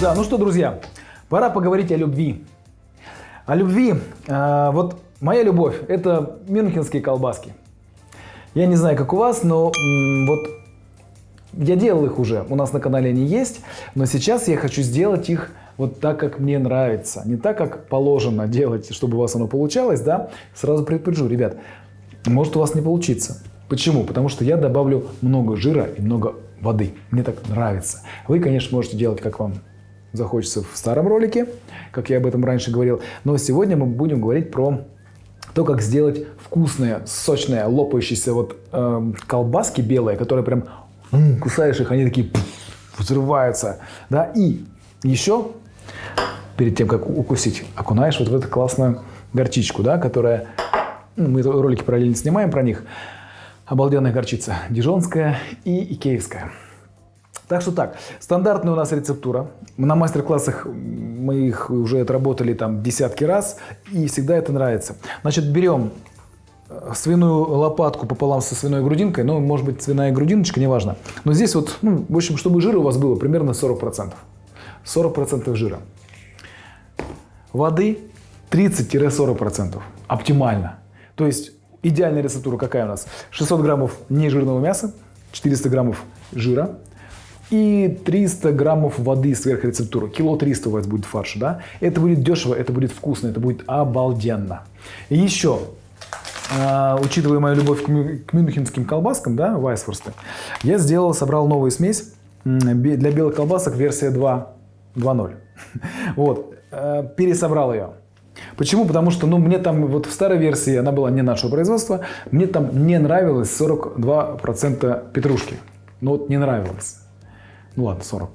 Да, ну что, друзья, пора поговорить о любви. О любви. Э, вот моя любовь – это мюнхенские колбаски. Я не знаю, как у вас, но м, вот я делал их уже, у нас на канале они есть, но сейчас я хочу сделать их вот так, как мне нравится. Не так, как положено делать, чтобы у вас оно получалось, да. Сразу предупрежу, ребят, может у вас не получиться. Почему? Потому что я добавлю много жира и много воды. Мне так нравится. Вы, конечно, можете делать, как вам захочется в старом ролике, как я об этом раньше говорил. Но сегодня мы будем говорить про то, как сделать вкусные, сочные, лопающиеся вот э, колбаски белые, которые прям м, кусаешь их, они такие пфф, взрываются. Да? И еще, перед тем, как укусить, окунаешь вот в эту классную горчичку, да, которая... ну, мы ролики параллельно снимаем про них. Обалденная горчица. Дижонская и икеевская. Так что так, стандартная у нас рецептура. На мастер-классах мы их уже отработали там десятки раз, и всегда это нравится. Значит, берем э, свиную лопатку пополам со свиной грудинкой, ну, может быть, свиная грудиночка, неважно. Но здесь вот, ну, в общем, чтобы жира у вас было примерно 40%. 40% жира. Воды 30-40%. Оптимально. То есть идеальная рецептура какая у нас? 600 граммов нежирного мяса, 400 граммов жира, и 300 граммов воды сверх рецептуры. Кило 300 у вас будет фарша, да? Это будет дешево, это будет вкусно, это будет обалденно. И еще, э, учитывая мою любовь к, к мюнхенским колбаскам, да, вайсфорсты, я сделал, собрал новую смесь для белых колбасок версия 2.0. Вот, э, пересобрал ее. Почему? Потому что ну, мне там вот в старой версии, она была не нашего производства, мне там не нравилось 42% петрушки. Ну вот не нравилось. Ну ладно, 40.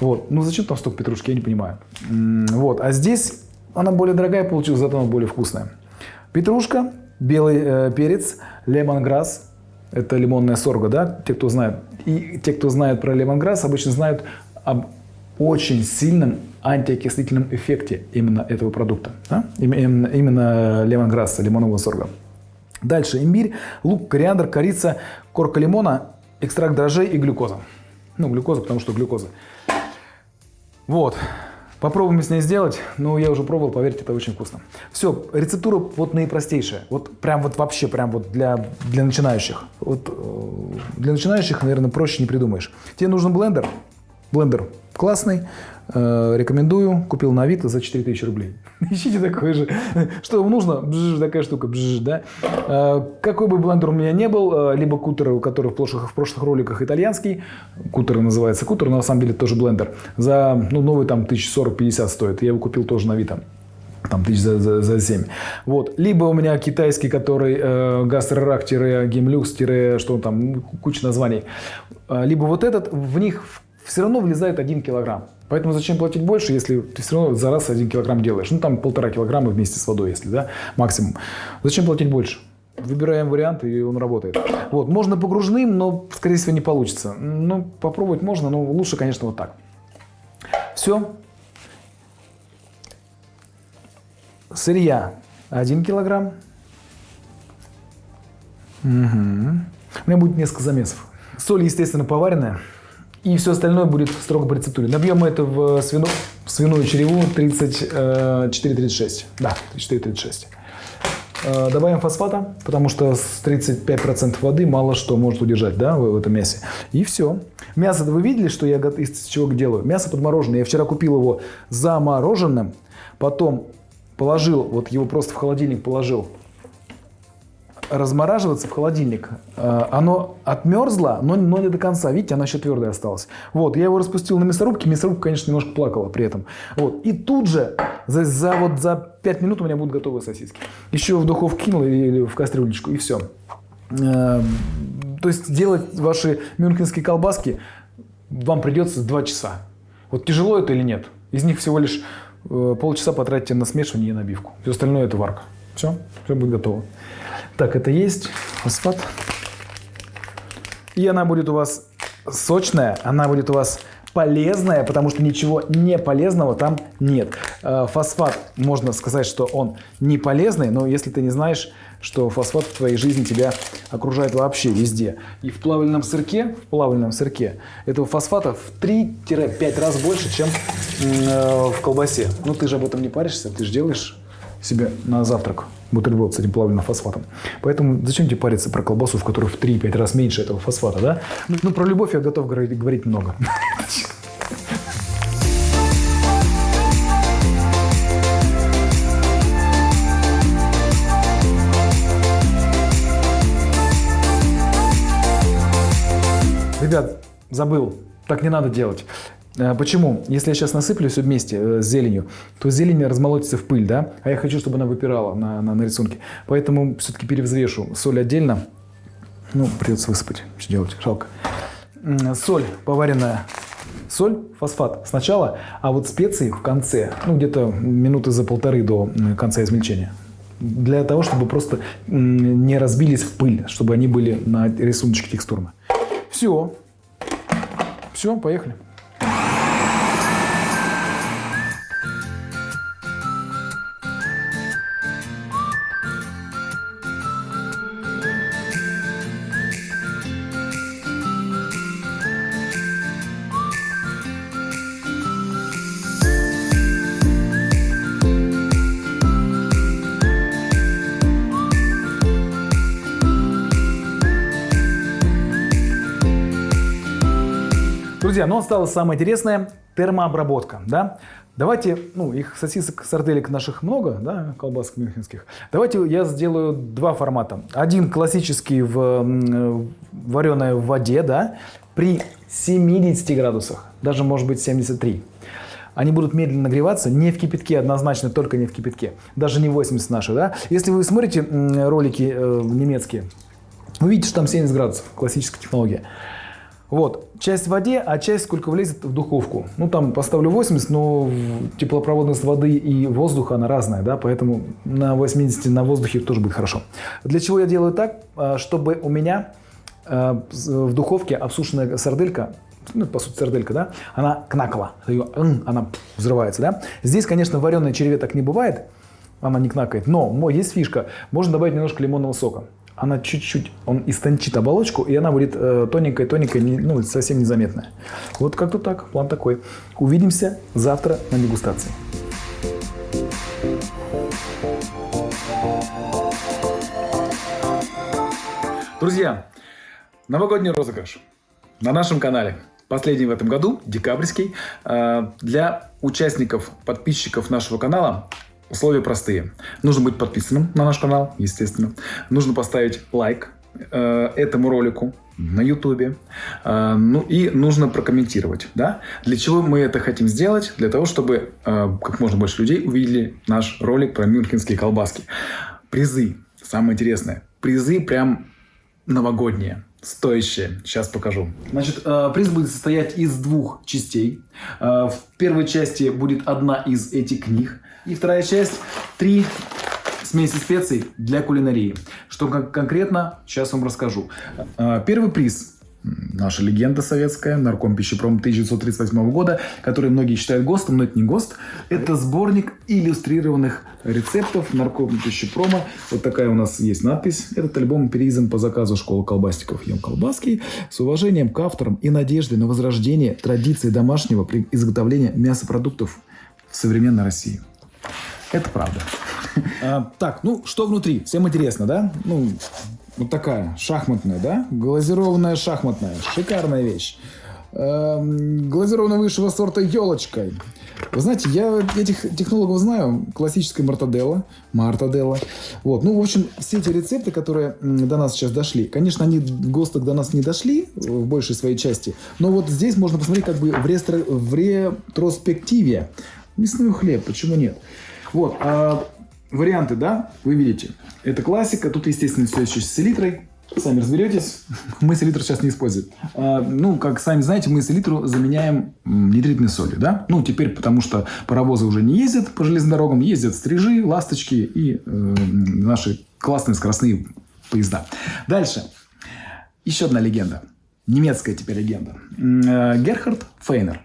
Вот. Ну зачем там столько петрушки, я не понимаю. Вот. А здесь она более дорогая получилась, зато она более вкусная. Петрушка, белый э, перец, лемонграсс. Это лимонная сорга, да? Те, кто знает. И те, кто знает про лемонграсс, обычно знают об очень сильном антиокислительном эффекте именно этого продукта. Да? Именно, именно лемонграсса, лимонного сорга. Дальше имбирь, лук, кориандр, корица, корка лимона, экстракт дрожжей и глюкоза. Ну, глюкоза, потому что глюкоза. Вот. Попробуем с ней сделать. Ну, я уже пробовал, поверьте, это очень вкусно. Все, рецептура вот наипростейшая. Вот прям вот вообще, прям вот для, для начинающих. Вот э, для начинающих, наверное, проще не придумаешь. Тебе нужен блендер. Блендер классный. Э, рекомендую. Купил на Авито за 4000 рублей. Ищите такой же. Что вам нужно? Бжж, такая штука. Бжж, да? Э, какой бы блендер у меня не был, э, либо кутер, у которого в прошлых, в прошлых роликах итальянский, кутер называется кутер, но на самом деле тоже блендер, за ну, новый там 1040-50 стоит. Я его купил тоже на Авито там тысяч за, за, за 7. Вот. Либо у меня китайский, который э, гастрорак-гемлюкс- что там, куча названий. Либо вот этот, в них все равно влезает 1 килограмм. Поэтому зачем платить больше, если ты все равно за раз 1 килограмм делаешь? Ну, там полтора килограмма вместе с водой, если, да, максимум. Зачем платить больше? Выбираем вариант, и он работает. Вот, можно погружным, но, скорее всего, не получится. Ну, попробовать можно, но лучше, конечно, вот так. Все. Сырья 1 килограмм. Угу. У меня будет несколько замесов. Соль, естественно, поваренная. И все остальное будет строго по рецептуре. Набьем мы это в, свину, в свиную череву 34-36. Да, 34-36. Э, добавим фосфата, потому что с 35% воды мало что может удержать да, в этом мясе. И все. Мясо, вы видели, что я из чего делаю? Мясо подмороженное. Я вчера купил его замороженным, потом положил, вот его просто в холодильник положил размораживаться в холодильник. Э, оно отмерзло, но, но не до конца. Видите, оно еще твердое осталось. Вот, я его распустил на мясорубке. Мясорубка, конечно, немножко плакала при этом. Вот, и тут же, за, за, вот, за 5 минут у меня будут готовые сосиски. Еще в духовку кинул или, в кастрюлечку, и все. Э, то есть делать ваши мюнхенские колбаски вам придется 2 часа. Вот тяжело это или нет? Из них всего лишь э, полчаса потратите на смешивание и набивку. Все остальное это варка. Все, все будет готово. Так, это есть фосфат. И она будет у вас сочная, она будет у вас полезное, потому что ничего не полезного там нет. Э, фосфат, можно сказать, что он не полезный, но если ты не знаешь, что фосфат в твоей жизни тебя окружает вообще везде. И в плавленном сырке, в плавленном сырке этого фосфата в 3-5 раз больше, чем э, в колбасе. Ну ты же об этом не паришься, ты же делаешь себе на завтрак бутерброд с этим плавленным фосфатом. Поэтому зачем тебе париться про колбасу, в которой в 3-5 раз меньше этого фосфата, да? Ну, про любовь я готов говорить много. Ребят, забыл, так не надо делать. Э, почему? Если я сейчас насыплю все вместе э, с зеленью, то зелень размолотится в пыль, да? А я хочу, чтобы она выпирала на, на, на рисунке. Поэтому все-таки перевзвешу соль отдельно. Ну, придется высыпать. Что делать? Жалко. Соль поваренная. Соль, фосфат сначала, а вот специи в конце. Ну, где-то минуты за полторы до конца измельчения. Для того, чтобы просто не разбились в пыль, чтобы они были на рисуночке текстурно. Все. Все, поехали. Ну осталось самое интересное – термообработка. Да? Давайте, ну, их сосисок, сарделек наших много, да, колбасок мюнхенских. Давайте я сделаю два формата. Один классический в вареной в воде, да, при 70 градусах, даже может быть 73. Они будут медленно нагреваться, не в кипятке, однозначно только не в кипятке. Даже не 80 наши, да. Если вы смотрите ролики э, немецкие, вы видите, что там 70 градусов, классическая технология. Вот, часть в воде, а часть сколько влезет в духовку. Ну, там поставлю 80, но теплопроводность воды и воздуха, она разная, да, поэтому на 80 на воздухе тоже будет хорошо. Для чего я делаю так? А, чтобы у меня а, в духовке обсушенная сарделька ну, по сути, сарделька, да, она кнакала, ее, она взрывается, да. Здесь, конечно, вареной черве так не бывает, она не кнакает, но есть фишка, можно добавить немножко лимонного сока она чуть-чуть, он истончит оболочку, и она будет э, тоненькая-тоненькая, ну, совсем незаметная. Вот как-то так, план такой. Увидимся завтра на дегустации. Друзья, новогодний розыгрыш на нашем канале. Последний в этом году, декабрьский. Э, для участников, подписчиков нашего канала Условия простые. Нужно быть подписанным на наш канал, естественно. Нужно поставить лайк э, этому ролику на YouTube. Э, ну и нужно прокомментировать. Да? Для чего мы это хотим сделать? Для того, чтобы э, как можно больше людей увидели наш ролик про мюнхенские колбаски. Призы. Самое интересное. Призы прям новогодние стоящие. Сейчас покажу. Значит, э, приз будет состоять из двух частей. Э, в первой части будет одна из этих книг. И вторая часть – три смеси специй для кулинарии. Что конкретно, сейчас вам расскажу. Э, первый приз наша легенда советская, нарком пищепром 1938 года, который многие считают ГОСТом, но это не ГОСТ. Это сборник иллюстрированных рецептов нарком пищепрома. Вот такая у нас есть надпись. Этот альбом переиздан по заказу школы колбасников Ем Колбаский с уважением к авторам и надеждой на возрождение традиции домашнего изготовления мясопродуктов в современной России. Это правда. А, так, ну что внутри? Всем интересно, да? Ну, вот такая, шахматная, да? Глазированная шахматная. Шикарная вещь. Эм, глазированная высшего сорта елочкой. Вы знаете, я этих технологов знаю. Классическая мартаделла, мартаделла. Вот. Ну, в общем, все эти рецепты, которые до нас сейчас дошли, конечно, они ГОСТок до нас не дошли в большей своей части, но вот здесь можно посмотреть как бы в, ретро, в ретроспективе. Мясной хлеб, почему нет? Вот. А варианты, да, вы видите. Это классика. Тут, естественно, все еще с селитрой. Сами разберетесь. Мы селитру сейчас не используем. А, ну, как сами знаете, мы селитру заменяем нитритной солью, да? Ну, теперь, потому что паровозы уже не ездят по железным дорогам, ездят стрижи, ласточки и э, наши классные скоростные поезда. Дальше. Еще одна легенда. немецкая теперь легенда. Э, Герхард Фейнер.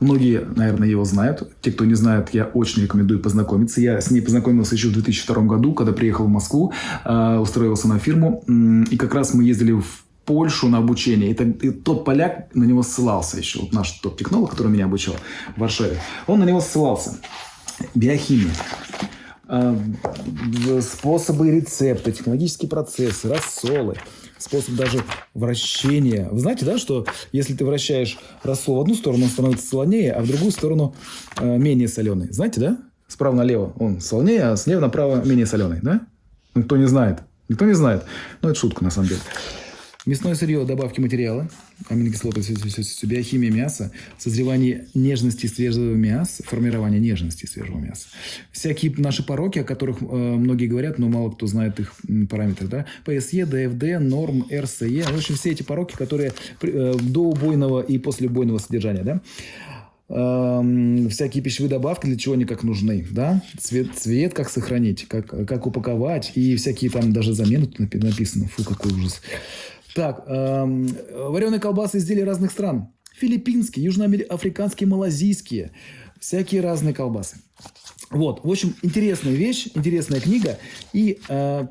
Многие, наверное, его знают. Те, кто не знает, я очень рекомендую познакомиться. Я с ней познакомился еще в 2002 году, когда приехал в Москву, э, устроился на фирму. И как раз мы ездили в Польшу на обучение. Это, и тот поляк на него ссылался еще. Вот наш тот технолог, который меня обучал в Варшаве. Он на него ссылался. Биохимия. Э, способы рецепта, технологические процессы, рассолы, способ даже вращения. Вы знаете, да, что если ты вращаешь рассол в одну сторону, он становится солонее, а в другую сторону э, менее соленый. Знаете, да? Справа налево он солонее, а слева направо менее соленый, да? Никто не знает. Никто не знает. Ну, это шутка, на самом деле. Мясное сырье, добавки материала, аминокислоты, биохимия мяса, созревание нежности свежего мяса, формирование нежности свежего мяса. Всякие наши пороки, о которых э, многие говорят, но мало кто знает их параметры. Да? ПСЕ, ДФД, норм, РСЕ. В общем, все эти пороки, которые э, до убойного и после убойного содержания. Да? Эм, всякие пищевые добавки, для чего они как нужны, да, цвет, цвет как сохранить, как, как упаковать, и всякие там даже замены тут написано, фу, какой ужас. Так, эм, вареные колбасы изделия разных стран. Филиппинские, южноафриканские, малазийские. Всякие разные колбасы. Вот, в общем, интересная вещь, интересная книга. И э,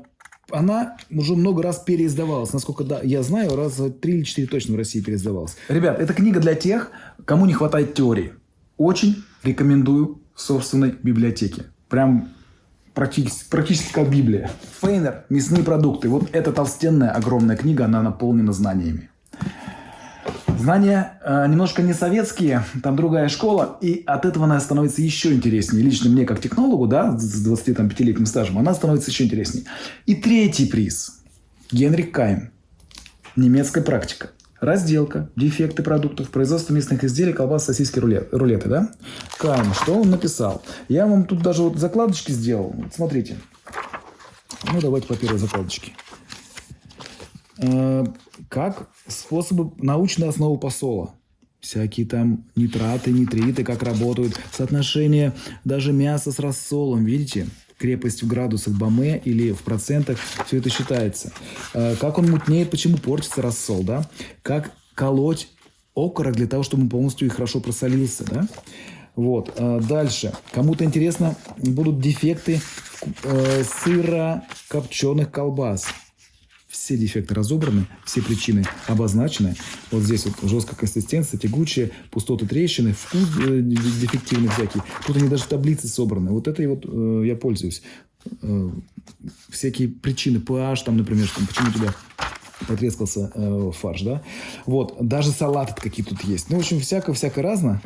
она уже много раз переиздавалась. Насколько да, я знаю, раз три или четыре точно в России переиздавалась. Ребят, это книга для тех, кому не хватает теории. Очень рекомендую в собственной библиотеке. Прям практически, практически как Библия. Фейнер «Мясные продукты». Вот эта толстенная, огромная книга, она наполнена знаниями. Знания э, немножко не советские, там другая школа, и от этого она становится еще интереснее. Лично мне, как технологу, да, с 25-летним стажем, она становится еще интереснее. И третий приз. Генрих Кайм. Немецкая практика. Разделка, дефекты продуктов, производство мясных изделий, колбас, сосиски, рулет, рулеты, да? Кайм, что он написал? Я вам тут даже вот закладочки сделал. Вот смотрите. Ну, давайте по первой закладочке. Э, как способы научной основы посола. Всякие там нитраты, нитриты, как работают. Соотношение даже мяса с рассолом, видите? Крепость в градусах Баме или в процентах, все это считается. Э, как он мутнеет, почему портится рассол, да? Как колоть окорок для того, чтобы он полностью и хорошо просолился, да? Вот. Э, дальше. Кому-то интересно будут дефекты э, сыра копченых колбас все дефекты разобраны, все причины обозначены. Вот здесь вот жесткая консистенция, тягучая, пустоты трещины, вкус э, дефективный всякий. Тут они даже в таблице собраны. Вот это и вот э, я пользуюсь. Э, всякие причины, pH, там, например, что, почему у тебя потрескался э, фарш, да? Вот, даже салаты какие тут есть. Ну, в общем, всякое-всякое разное.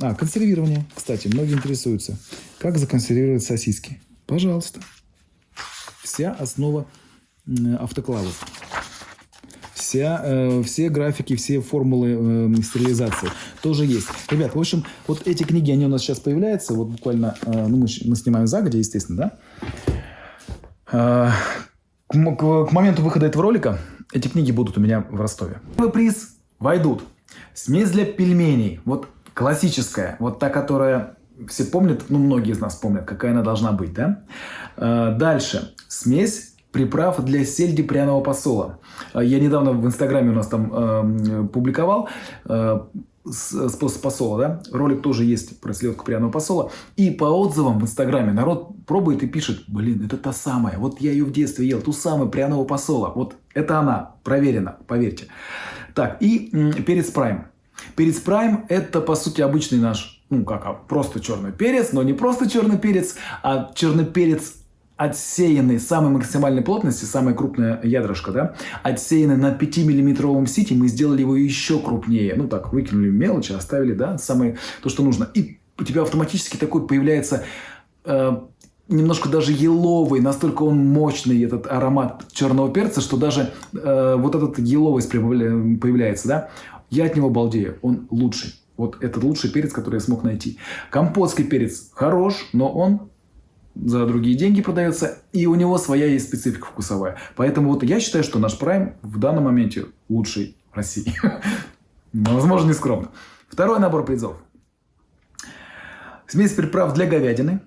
А, консервирование, кстати, многие интересуются. Как законсервировать сосиски? Пожалуйста. Вся основа автоклавов. Вся, э, все графики, все формулы э, стерилизации тоже есть. Ребят, в общем, вот эти книги, они у нас сейчас появляются. Вот буквально, э, ну, мы, мы снимаем загодя, естественно, да? Э, к, к, к моменту выхода этого ролика эти книги будут у меня в Ростове. Первый приз войдут. Смесь для пельменей. Вот классическая. Вот та, которая все помнят, ну, многие из нас помнят, какая она должна быть, да? Э, дальше. Смесь приправ для сельди пряного посола. А, я недавно в Инстаграме у нас там э, публиковал э, способ посола, да? Ролик тоже есть про селедку пряного посола. И по отзывам в Инстаграме народ пробует и пишет, блин, это та самая, вот я ее в детстве ел, ту самую пряного посола. Вот это она, проверено, поверьте. Так, и перец прайм. Перец прайм это, по сути, обычный наш, ну как, а, просто черный перец, но не просто черный перец, а черный перец отсеянный самой максимальной плотности, самая крупная ядрышко, да, отсеянный на 5-миллиметровом сите, мы сделали его еще крупнее. Ну так, выкинули мелочи, оставили, да, самое то, что нужно. И у тебя автоматически такой появляется э, немножко даже еловый, настолько он мощный, этот аромат черного перца, что даже э, вот этот еловость появляется, да. Я от него балдею, он лучший. Вот это лучший перец, который я смог найти. Компотский перец хорош, но он за другие деньги продается, и у него своя есть специфика вкусовая. Поэтому вот я считаю, что наш Prime в данном моменте лучший в России. Возможно, не скромно. Второй набор призов. Смесь приправ для говядины.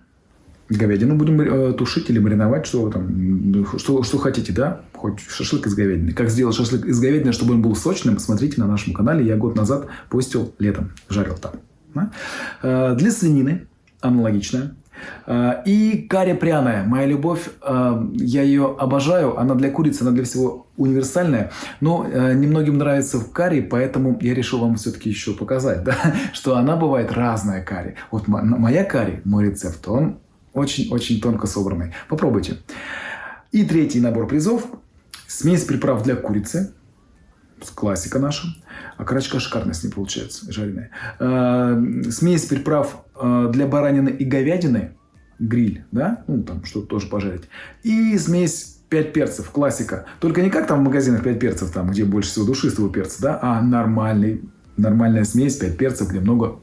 говядину будем э, тушить или мариновать, что вы там, что, что хотите, да? Хоть шашлык из говядины. Как сделать шашлык из говядины, чтобы он был сочным, смотрите на нашем канале. Я год назад постил летом, жарил там. Э, для свинины аналогично. Э, и карри пряная. Моя любовь, э, я ее обожаю. Она для курицы, она для всего универсальная. Но э, немногим нравится в карри, поэтому я решил вам все-таки еще показать, да? что она бывает разная карри. Вот моя карри, мой рецепт, он очень-очень тонко собранный. Попробуйте. И третий набор призов. Смесь приправ для курицы. Классика наша. Окорочка шикарная с ней получается, жареная. Э, смесь приправ э, для баранины и говядины. Гриль, да? Ну, там что-то тоже пожарить. И смесь 5 перцев, классика. Только не как там в магазинах 5 перцев, там, где больше всего душистого перца, да? А нормальный, нормальная смесь 5 перцев, где много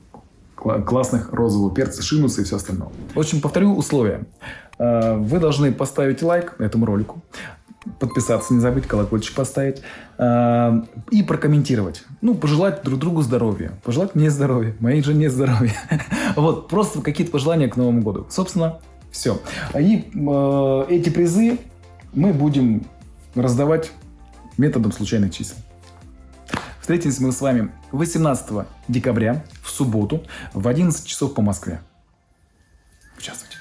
классных розового перца, шинуса и все остальное. В общем, повторю условия. Э, вы должны поставить лайк этому ролику, подписаться, не забыть, колокольчик поставить э, и прокомментировать. Ну, пожелать друг другу здоровья. Пожелать мне здоровья, моей жене здоровья. Вот, просто какие-то пожелания к Новому году. Собственно, все. И э, эти призы мы будем раздавать методом случайных чисел. Встретились мы с вами 18 декабря в субботу в 11 часов по Москве. Участвуйте.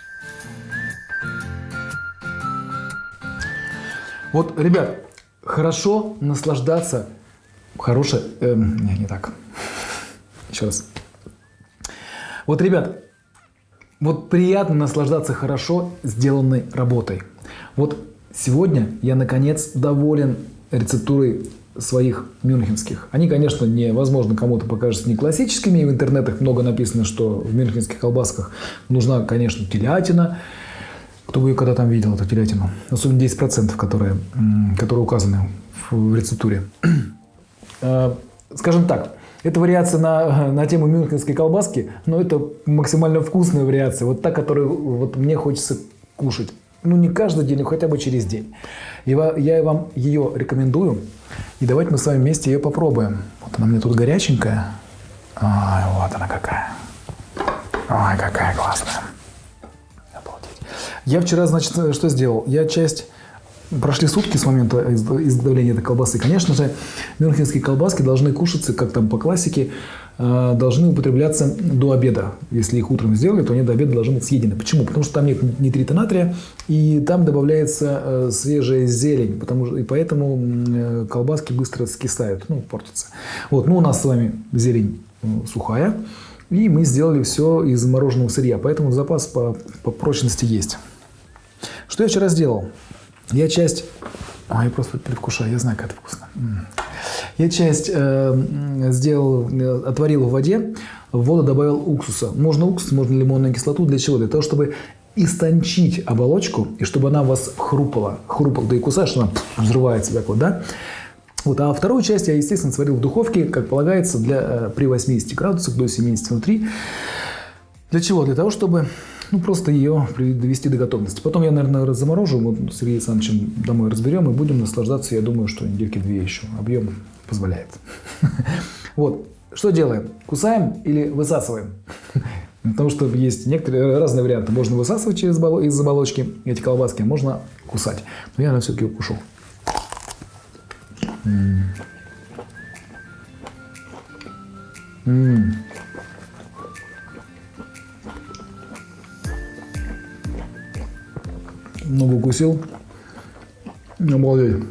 Вот, ребят, хорошо наслаждаться. Хорошее... Э, не, не так. Еще раз. Вот, ребят, вот приятно наслаждаться хорошо сделанной работой. Вот сегодня я, наконец, доволен рецептурой своих мюнхенских. Они, конечно, невозможно кому-то покажутся не классическими. И в интернетах много написано, что в мюнхенских колбасках нужна, конечно, телятина. Кто бы ее когда там видел, эту телятину? Особенно 10%, которые, которые указаны в рецептуре. А, скажем так, это вариация на, на тему мюнхенской колбаски, но это максимально вкусная вариация. Вот та, которую вот мне хочется кушать. Ну, не каждый день, но хотя бы через день. И я вам ее рекомендую. И давайте мы с вами вместе ее попробуем. Вот она мне тут горяченькая. Ой, вот она какая. Ой, какая классная. Я вчера, значит, что сделал? Я часть... Прошли сутки с момента изготовления этой колбасы. Конечно же, мюнхенские колбаски должны кушаться, как там по классике, Э, должны употребляться до обеда. Если их утром сделали, то они до обеда должны быть съедены. Почему? Потому что там нет нитрита натрия, и там добавляется э, свежая зелень, потому, и поэтому э, колбаски быстро скисают, ну, портятся. Вот, ну, у нас с вами зелень сухая, и мы сделали все из мороженого сырья, поэтому запас по, по прочности есть. Что я вчера сделал? Я часть... А, я просто предвкушаю, я знаю, как это вкусно. Я часть э, сделал, э, отварил в воде, в воду добавил уксуса. Можно уксус, можно лимонную кислоту. Для чего? Для того, чтобы истончить оболочку, и чтобы она вас хрупала. Хрупала, да и кусаешь, она взрывается так вот, да? Вот, а вторую часть я, естественно, сварил в духовке, как полагается, для, э, при 80 градусах до 70 внутри. Для чего? Для того, чтобы ну, просто ее довести до готовности. Потом я, наверное, заморожу, вот с Сергеем Александровичем домой разберем и будем наслаждаться, я думаю, что недельки две еще. Объем позволяет. Вот. Что делаем? Кусаем или высасываем? Потому что есть некоторые разные варианты. Можно высасывать через из оболочки эти колбаски, а можно кусать. Но я, наверное, все-таки укушу. М Много укусил. Обалдеть.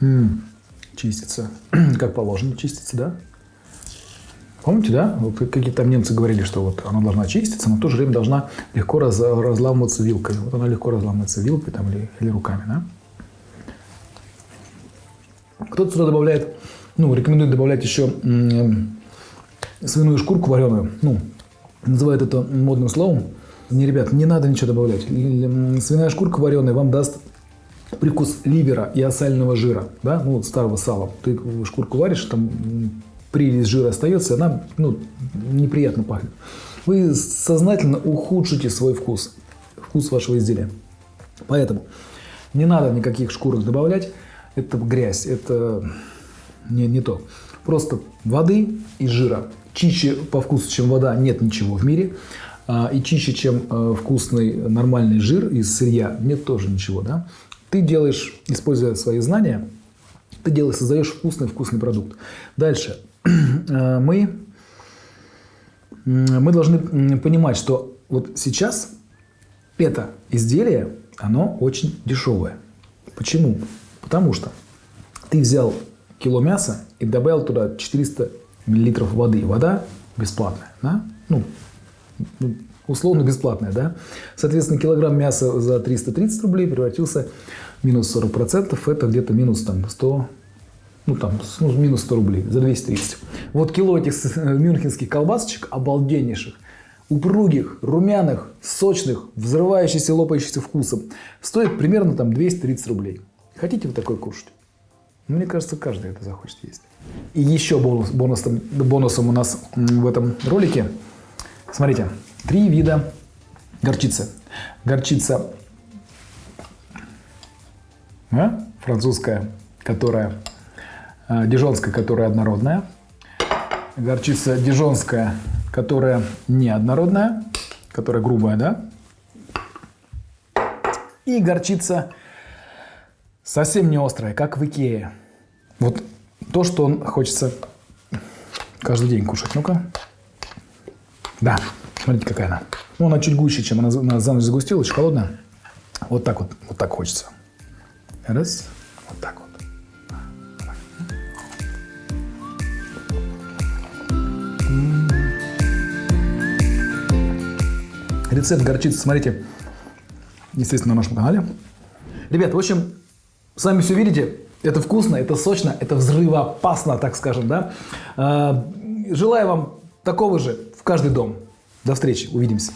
М -м, чистится. как положено чистится, да? Помните, да? Вот какие там немцы говорили, что вот она должна чиститься, но в то же время должна легко раз, разламываться вилкой. Вот она легко разламывается вилкой там, или, или руками, да? Кто-то сюда добавляет, ну, рекомендует добавлять еще свиную шкурку вареную. Ну, называют это модным словом. Не, ребят, не надо ничего добавлять. Свиная шкурка вареная вам даст привкус ливера и осального жира, да, ну, вот старого сала. Ты шкурку варишь, там прилив жира остается, и она, ну, неприятно пахнет. Вы сознательно ухудшите свой вкус, вкус вашего изделия. Поэтому не надо никаких шкурок добавлять, это грязь, это не, не то. Просто воды и жира. Чище по вкусу, чем вода, нет ничего в мире. А, И чище, чем э, вкусный нормальный жир из сырья, нет тоже ничего. Да? Ты делаешь, используя свои знания, ты делаешь, создаешь вкусный-вкусный продукт. Дальше. Э, Мы, мы должны понимать, что вот сейчас это изделие, оно очень дешевое. Почему? Потому что ты взял кило мяса и добавил туда 400 миллилитров воды. Вода бесплатная, да? Ну, ну, условно бесплатная, да? Соответственно, килограмм мяса за 330 рублей превратился минус 40%, это где-то минус там 100, ну там ну, минус 100 рублей за 230. Вот кило этих э, мюнхенских колбасочек обалденнейших, упругих, румяных, сочных, взрывающихся, лопающихся вкусом, стоит примерно там 230 рублей. Хотите вы такой кушать? Мне кажется, каждый это захочет есть. И еще бонус, бонусом, бонусом у нас в этом ролике. Смотрите, три вида горчицы. Горчица а, французская, которая а, дижонская, которая однородная. Горчица дижонская, которая неоднородная, которая грубая, да? И горчица совсем не острая, как в Икее. Вот то, что он хочется каждый день кушать. Ну-ка. Да, смотрите, какая она. Ну, она чуть гуще, чем она за за ночь загустила, очень холодная. Вот так вот, вот так хочется. Раз, вот так вот. Рецепт горчицы, смотрите, естественно, на нашем канале. Ребят, в общем, сами все видите. Это вкусно, это сочно, это взрывоопасно, так скажем, да. А, Желаю вам такого же в каждый дом. До встречи, увидимся.